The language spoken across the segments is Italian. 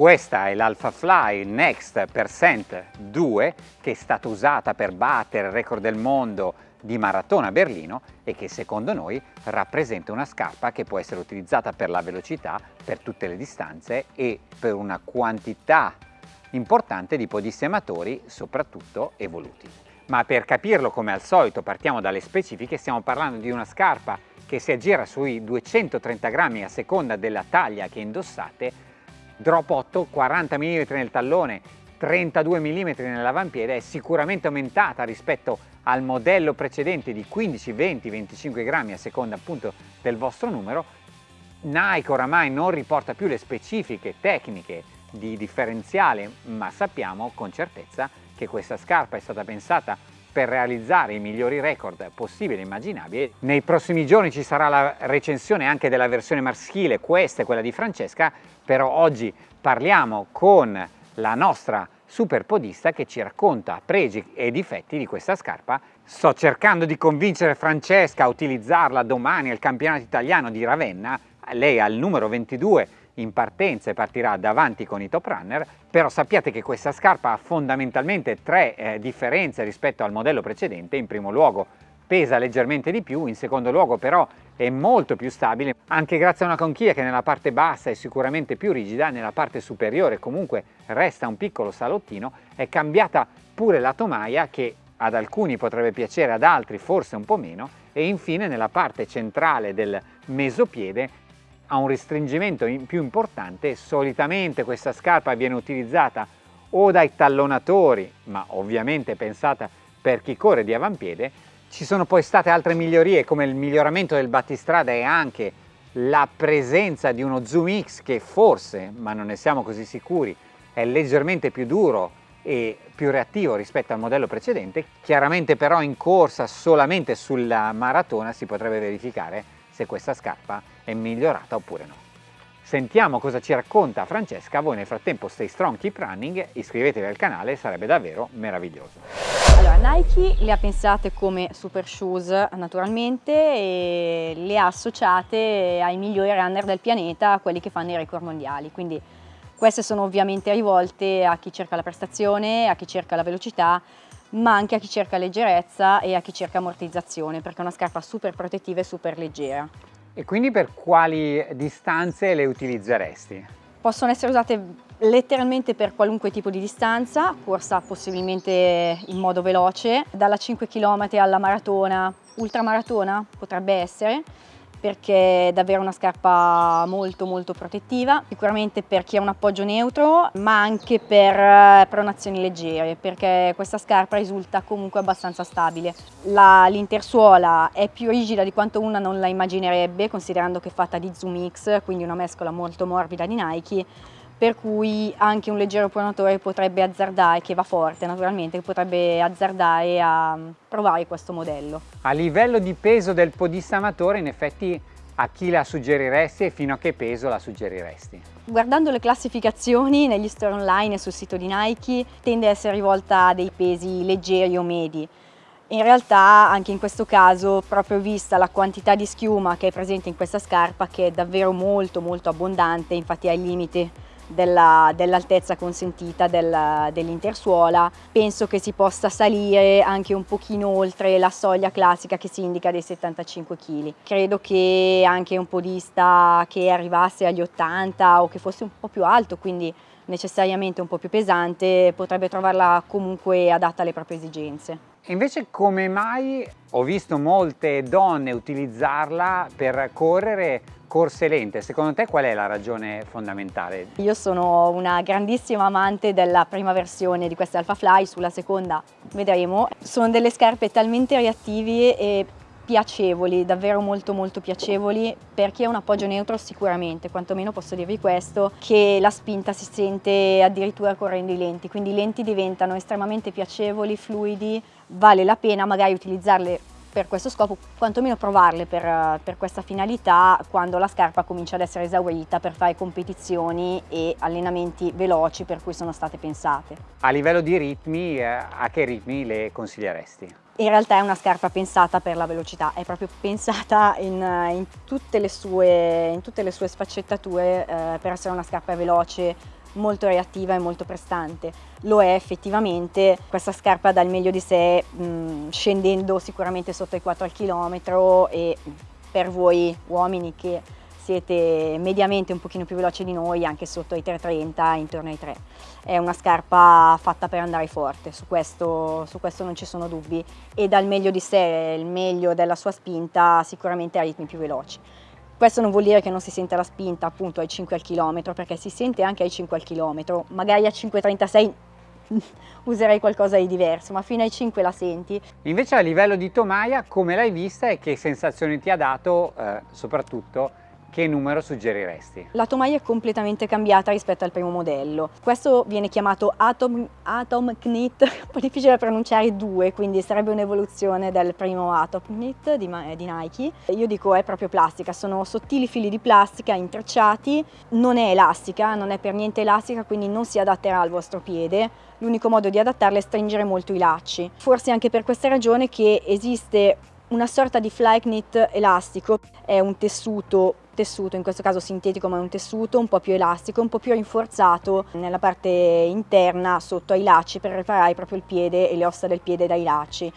Questa è l'Alpha Fly Next Percent 2 che è stata usata per battere il record del mondo di maratona a Berlino e che secondo noi rappresenta una scarpa che può essere utilizzata per la velocità, per tutte le distanze e per una quantità importante di podisti amatori, soprattutto evoluti. Ma per capirlo come al solito partiamo dalle specifiche, stiamo parlando di una scarpa che si aggira sui 230 grammi a seconda della taglia che indossate, drop 8, 40 mm nel tallone, 32 mm nell'avampiede, è sicuramente aumentata rispetto al modello precedente di 15, 20, 25 grammi a seconda appunto del vostro numero. Nike oramai non riporta più le specifiche tecniche di differenziale, ma sappiamo con certezza che questa scarpa è stata pensata per realizzare i migliori record possibili e immaginabili. Nei prossimi giorni ci sarà la recensione anche della versione maschile, questa è quella di Francesca, però oggi parliamo con la nostra super podista che ci racconta pregi e difetti di questa scarpa. Sto cercando di convincere Francesca a utilizzarla domani al campionato italiano di Ravenna, lei ha il numero 22 in partenza e partirà davanti con i top runner, però sappiate che questa scarpa ha fondamentalmente tre eh, differenze rispetto al modello precedente. In primo luogo pesa leggermente di più, in secondo luogo però è molto più stabile, anche grazie a una conchiglia che nella parte bassa è sicuramente più rigida, nella parte superiore comunque resta un piccolo salottino, è cambiata pure la tomaia che ad alcuni potrebbe piacere, ad altri forse un po' meno, e infine nella parte centrale del mesopiede ha un restringimento più importante, solitamente questa scarpa viene utilizzata o dai tallonatori, ma ovviamente pensata per chi corre di avampiede, ci sono poi state altre migliorie come il miglioramento del battistrada e anche la presenza di uno Zoom X che forse, ma non ne siamo così sicuri, è leggermente più duro e più reattivo rispetto al modello precedente, chiaramente però in corsa solamente sulla maratona si potrebbe verificare se questa scarpa è migliorata oppure no. Sentiamo cosa ci racconta Francesca, voi nel frattempo stay strong, keep running, iscrivetevi al canale, sarebbe davvero meraviglioso. Allora, Nike le ha pensate come super shoes naturalmente e le ha associate ai migliori runner del pianeta, quelli che fanno i record mondiali, quindi queste sono ovviamente rivolte a chi cerca la prestazione, a chi cerca la velocità, ma anche a chi cerca leggerezza e a chi cerca ammortizzazione, perché è una scarpa super protettiva e super leggera. E quindi per quali distanze le utilizzeresti? Possono essere usate letteralmente per qualunque tipo di distanza, corsa possibilmente in modo veloce, dalla 5 km alla maratona, ultramaratona potrebbe essere, perché è davvero una scarpa molto molto protettiva, sicuramente per chi ha un appoggio neutro ma anche per eh, pronazioni leggere perché questa scarpa risulta comunque abbastanza stabile. L'intersuola è più rigida di quanto una non la immaginerebbe considerando che è fatta di Zoom X, quindi una mescola molto morbida di Nike per cui anche un leggero pronatore potrebbe azzardare, che va forte naturalmente, potrebbe azzardare a provare questo modello. A livello di peso del podista amatore in effetti a chi la suggeriresti e fino a che peso la suggeriresti? Guardando le classificazioni negli store online e sul sito di Nike tende a essere rivolta a dei pesi leggeri o medi. In realtà anche in questo caso, proprio vista la quantità di schiuma che è presente in questa scarpa, che è davvero molto molto abbondante, infatti è al limite dell'altezza dell consentita del, dell'intersuola. Penso che si possa salire anche un pochino oltre la soglia classica che si indica dei 75 kg. Credo che anche un podista che arrivasse agli 80 o che fosse un po' più alto, quindi necessariamente un po' più pesante, potrebbe trovarla comunque adatta alle proprie esigenze. Invece come mai ho visto molte donne utilizzarla per correre corse lente, secondo te qual è la ragione fondamentale? Io sono una grandissima amante della prima versione di queste Alpha Fly, sulla seconda vedremo. Sono delle scarpe talmente reattivi e piacevoli, davvero molto molto piacevoli per chi ha un appoggio neutro sicuramente, quantomeno posso dirvi questo, che la spinta si sente addirittura correndo i lenti, quindi i lenti diventano estremamente piacevoli, fluidi, vale la pena magari utilizzarle per questo scopo, quantomeno provarle per, per, questa finalità quando la scarpa comincia ad essere esaurita per fare competizioni e allenamenti veloci per cui sono state pensate. A livello di ritmi, eh, a che ritmi le consiglieresti? In realtà è una scarpa pensata per la velocità, è proprio pensata in, in, tutte, le sue, in tutte, le sue, sfaccettature eh, per essere una scarpa veloce, molto reattiva e molto prestante. Lo è effettivamente, questa scarpa dà il meglio di sé mh, scendendo sicuramente sotto i 4 al chilometro e per voi uomini che siete mediamente un pochino più veloci di noi, anche sotto i 3.30, intorno ai 3. È una scarpa fatta per andare forte, su questo, su questo non ci sono dubbi e dal meglio di sé, il meglio della sua spinta sicuramente a ritmi più veloci. Questo non vuol dire che non si sente la spinta appunto ai 5 al chilometro, perché si sente anche ai 5 al chilometro, magari a 5,36 userei qualcosa di diverso, ma fino ai 5 la senti. Invece a livello di tomaia, come l'hai vista e che sensazioni ti ha dato, eh, soprattutto che numero suggeriresti? La tomaia è completamente cambiata rispetto al primo modello. Questo viene chiamato Atom, Atom Knit, un po' difficile da pronunciare 2, quindi sarebbe un'evoluzione del primo Atom Knit di, di, Nike. Io dico è proprio plastica, sono sottili fili di plastica intrecciati, non è elastica, non è per niente elastica, quindi non si adatterà al vostro piede. L'unico modo di adattarla è stringere molto i lacci. Forse anche per questa ragione che esiste una sorta di fly knit elastico, è un tessuto tessuto, in questo caso sintetico ma è un tessuto un po' più elastico, un po' più rinforzato nella parte interna sotto ai lacci per riparare proprio il piede e le ossa del piede dai lacci.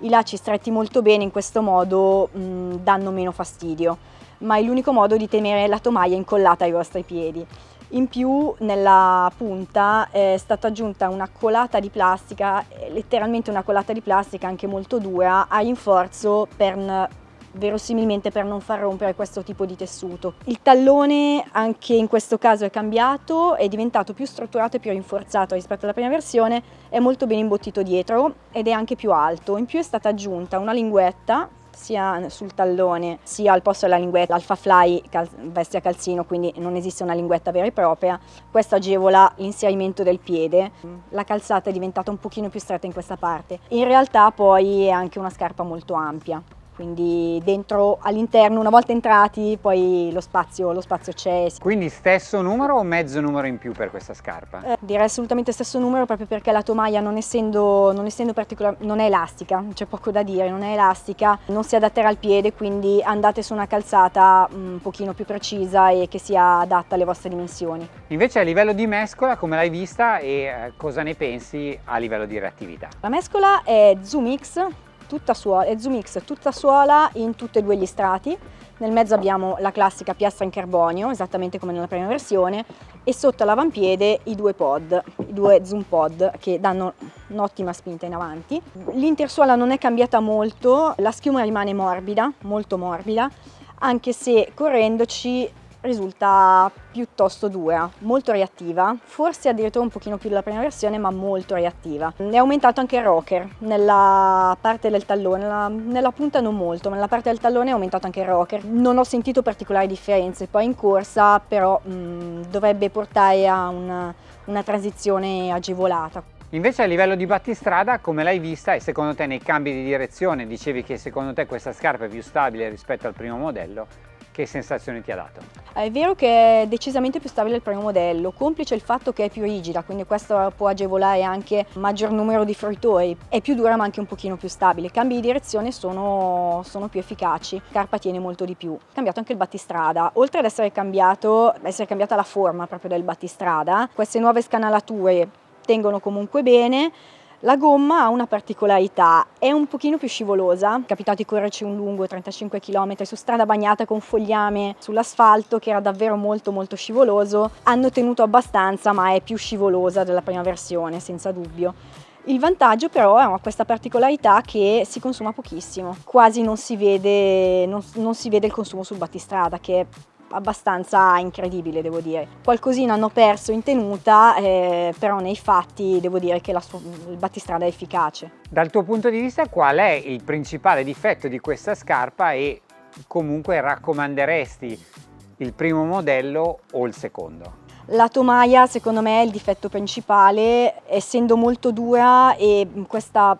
I lacci stretti molto bene in questo modo mh, danno meno fastidio, ma è l'unico modo di tenere la tomaia incollata ai vostri piedi. In più nella punta è stata aggiunta una colata di plastica, letteralmente una colata di plastica anche molto dura, a rinforzo per verosimilmente per non far rompere questo tipo di tessuto. Il tallone anche in questo caso è cambiato, è diventato più strutturato e più rinforzato rispetto alla prima versione, è molto ben imbottito dietro ed è anche più alto. In più è stata aggiunta una linguetta sia sul tallone sia al posto della linguetta Alpha Fly veste a calzino quindi non esiste una linguetta vera e propria questo agevola l'inserimento del piede la calzata è diventata un pochino più stretta in questa parte in realtà poi è anche una scarpa molto ampia quindi dentro all'interno una volta entrati poi lo spazio, lo spazio c'è. Quindi stesso numero o mezzo numero in più per questa scarpa? Eh, direi assolutamente stesso numero proprio perché la tomaia non essendo, non essendo particolarmente, non è elastica, c'è poco da dire, non è elastica, non si adatterà al piede quindi andate su una calzata mm, un pochino più precisa e che sia adatta alle vostre dimensioni. Invece a livello di mescola come l'hai vista e eh, cosa ne pensi a livello di reattività? La mescola è Zoom X tutta suola, è Zoomix tutta suola in tutti e due gli strati. Nel mezzo abbiamo la classica piastra in carbonio, esattamente come nella prima versione, e sotto l'avampiede i due pod, i due zoom pod che danno un'ottima spinta in avanti. L'intersuola non è cambiata molto, la schiuma rimane morbida, molto morbida, anche se correndoci risulta piuttosto dura, molto reattiva, forse addirittura un pochino più della prima versione ma molto reattiva. È aumentato anche il rocker nella parte del tallone, nella, nella, punta non molto, ma nella parte del tallone è aumentato anche il rocker. Non ho sentito particolari differenze, poi in corsa però mh, dovrebbe portare a una, una transizione agevolata. Invece a livello di battistrada come l'hai vista e secondo te nei cambi di direzione dicevi che secondo te questa scarpa è più stabile rispetto al primo modello che sensazioni ti ha dato? È vero che è decisamente più stabile il primo modello, complice il fatto che è più rigida, quindi questo può agevolare anche maggior numero di fruitori. È più dura ma anche un pochino più stabile. Cambi di direzione sono, sono più efficaci, carpa tiene molto di più. Cambiato anche il battistrada, oltre ad essere, cambiato, essere cambiata la forma proprio del battistrada, queste nuove scanalature tengono comunque bene, la gomma ha una particolarità, è un pochino più scivolosa, è capitato di correrci un lungo 35 km su strada bagnata con fogliame sull'asfalto che era davvero molto molto scivoloso, hanno tenuto abbastanza ma è più scivolosa della prima versione senza dubbio. Il vantaggio però è questa particolarità che si consuma pochissimo, quasi non si vede, non, non si vede il consumo sul battistrada che abbastanza incredibile devo dire. Qualcosina hanno perso in tenuta, eh, però nei fatti devo dire che la, il battistrada è efficace. Dal tuo punto di vista qual è il principale difetto di questa scarpa e comunque raccomanderesti il primo modello o il secondo? La tomaia secondo me è il difetto principale, essendo molto dura e questa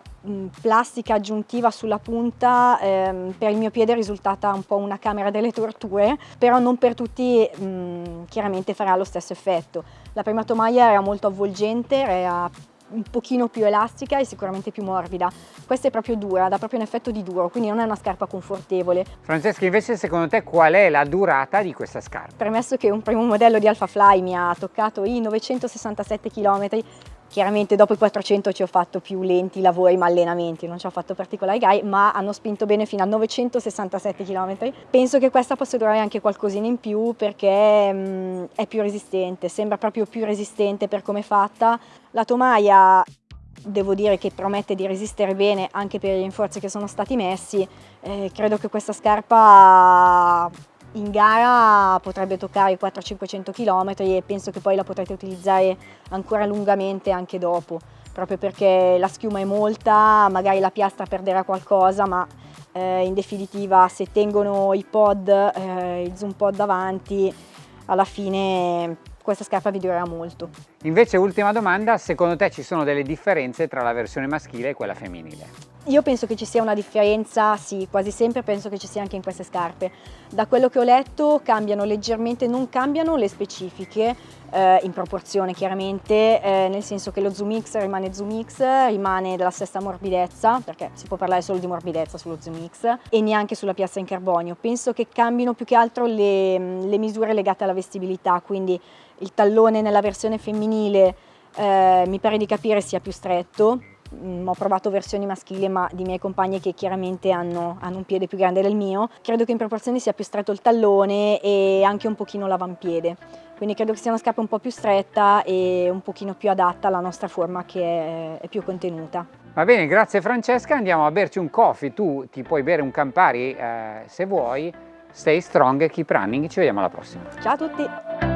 plastica aggiuntiva sulla punta ehm, per il mio piede è risultata un po' una camera delle torture, però non per tutti mh, chiaramente farà lo stesso effetto. La prima tomaia era molto avvolgente, era un pochino più elastica e sicuramente più morbida. Questa è proprio dura, dà proprio un effetto di duro, quindi non è una scarpa confortevole. Francesca, invece secondo te qual è la durata di questa scarpa? Premesso che un primo modello di Alpha Fly mi ha toccato i 967 km, Chiaramente dopo i 400 ci ho fatto più lenti lavori ma allenamenti, non ci ho fatto particolari gare, ma hanno spinto bene fino a 967 km. Penso che questa possa durare anche qualcosina in più perché mh, mm, è più resistente, sembra proprio più resistente per come è fatta. La tomaia devo dire che promette di resistere bene anche per i rinforzi che sono stati messi. Eh, credo che questa scarpa in gara potrebbe toccare i 400-500 km e penso che poi la potrete utilizzare ancora lungamente anche dopo, proprio perché la schiuma è molta, magari la piastra perderà qualcosa, ma eh, in definitiva se tengono i pod, eh, il zoom pod davanti, alla fine questa scarpa vi durerà molto. Invece ultima domanda, secondo te ci sono delle differenze tra la versione maschile e quella femminile? Io penso che ci sia una differenza, sì, quasi sempre penso che ci sia anche in queste scarpe. Da quello che ho letto cambiano leggermente, non cambiano le specifiche, eh, in proporzione chiaramente, eh, nel senso che lo Zoom X rimane Zoom X, rimane della stessa morbidezza, perché si può parlare solo di morbidezza sullo Zoom X, e neanche sulla piazza in carbonio. Penso che cambino più che altro le, le misure legate alla vestibilità, quindi il tallone nella versione femminile eh, mi pare di capire sia più stretto, Mm, ho provato versioni maschili ma di miei compagni che chiaramente hanno, hanno, un piede più grande del mio, credo che in proporzione sia più stretto il tallone e anche un pochino l'avampiede, quindi credo che sia una scarpa un po' più stretta e un pochino più adatta alla nostra forma che è, è più contenuta. Va bene, grazie Francesca, andiamo a berci un coffee, tu ti puoi bere un Campari eh, se vuoi, stay strong, keep running, ci vediamo alla prossima. Ciao a tutti!